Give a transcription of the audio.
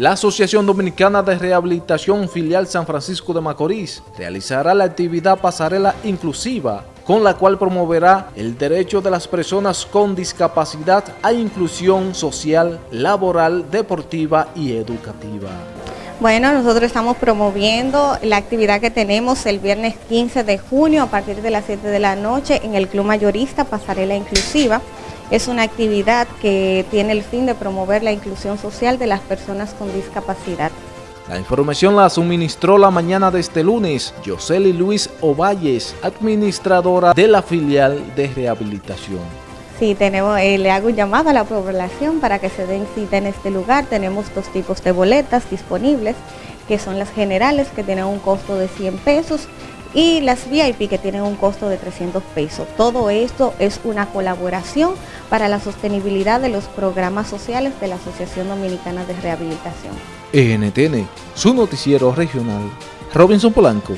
La Asociación Dominicana de Rehabilitación Filial San Francisco de Macorís realizará la actividad Pasarela Inclusiva, con la cual promoverá el derecho de las personas con discapacidad a inclusión social, laboral, deportiva y educativa. Bueno, nosotros estamos promoviendo la actividad que tenemos el viernes 15 de junio a partir de las 7 de la noche en el Club Mayorista Pasarela Inclusiva. Es una actividad que tiene el fin de promover la inclusión social de las personas con discapacidad. La información la suministró la mañana de este lunes Yoseli Luis Ovalles, administradora de la filial de rehabilitación. Sí, tenemos, eh, le hago un llamado a la población para que se den cita en este lugar. Tenemos dos tipos de boletas disponibles, que son las generales, que tienen un costo de 100 pesos, y las VIP que tienen un costo de 300 pesos. Todo esto es una colaboración para la sostenibilidad de los programas sociales de la Asociación Dominicana de Rehabilitación. NTN, su noticiero regional. Robinson Polanco.